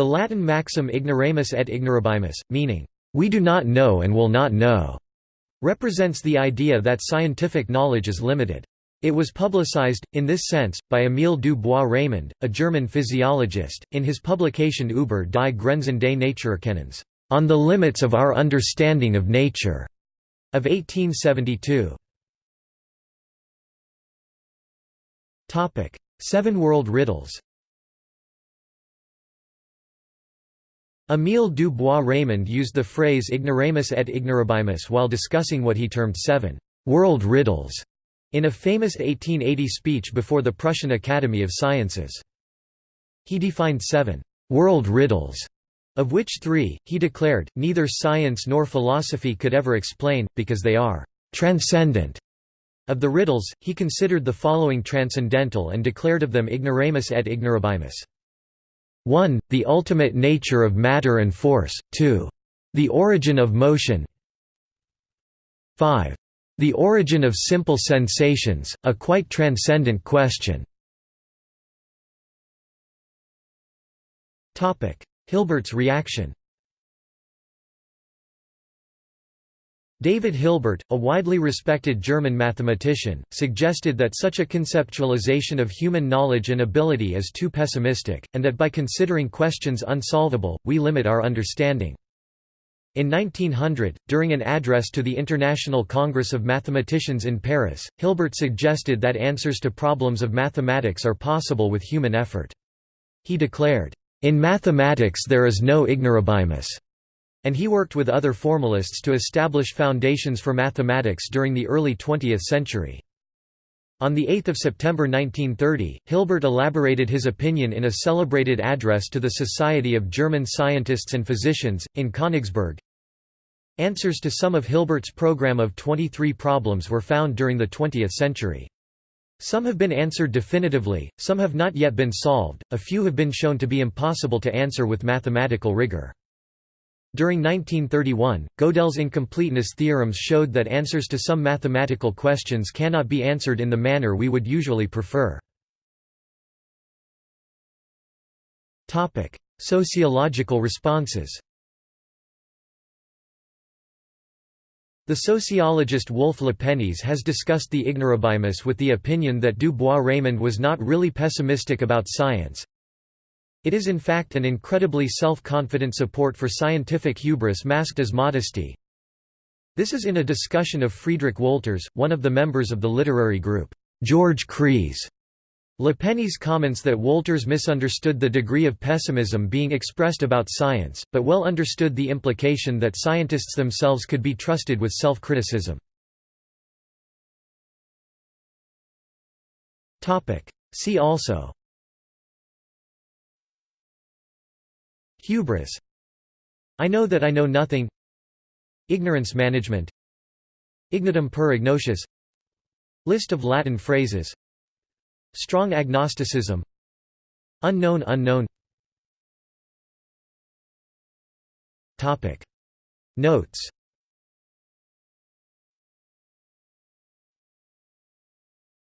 The Latin maxim ignoramus et ignorabimus, meaning, "...we do not know and will not know", represents the idea that scientific knowledge is limited. It was publicized, in this sense, by Émile du Bois-Reymond, a German physiologist, in his publication Über die Grenzen des Naturerkennens, On the Limits of Our Understanding of Nature, of 1872. Seven World Riddles Émile du Bois-Reymond used the phrase ignoramus et ignorabimus while discussing what he termed seven «world riddles» in a famous 1880 speech before the Prussian Academy of Sciences. He defined seven «world riddles», of which three, he declared, neither science nor philosophy could ever explain, because they are «transcendent». Of the riddles, he considered the following transcendental and declared of them ignoramus et ignorabimus. 1. The ultimate nature of matter and force, 2. The origin of motion 5. The origin of simple sensations, a quite transcendent question Hilbert's reaction David Hilbert, a widely respected German mathematician, suggested that such a conceptualization of human knowledge and ability is too pessimistic, and that by considering questions unsolvable, we limit our understanding. In 1900, during an address to the International Congress of Mathematicians in Paris, Hilbert suggested that answers to problems of mathematics are possible with human effort. He declared, "...in mathematics there is no ignorabimus." And he worked with other formalists to establish foundations for mathematics during the early 20th century. On 8 September 1930, Hilbert elaborated his opinion in a celebrated address to the Society of German Scientists and Physicians, in Königsberg. Answers to some of Hilbert's program of 23 problems were found during the 20th century. Some have been answered definitively, some have not yet been solved, a few have been shown to be impossible to answer with mathematical rigor. During 1931, Gödel's incompleteness theorems showed that answers to some mathematical questions cannot be answered in the manner we would usually prefer. Sociological responses The sociologist Wolf Lepenies has discussed the ignorabimus with the opinion that du Bois-Reymond was not really pessimistic about science, it is in fact an incredibly self-confident support for scientific hubris masked as modesty. This is in a discussion of Friedrich Wolters, one of the members of the literary group, George Kreis. Lepenies comments that Wolters misunderstood the degree of pessimism being expressed about science, but well understood the implication that scientists themselves could be trusted with self-criticism. See also Hubris. I know that I know nothing. Ignorance management. Ignotum per ignotius List of Latin phrases. Strong agnosticism. Unknown unknown. Topic. Notes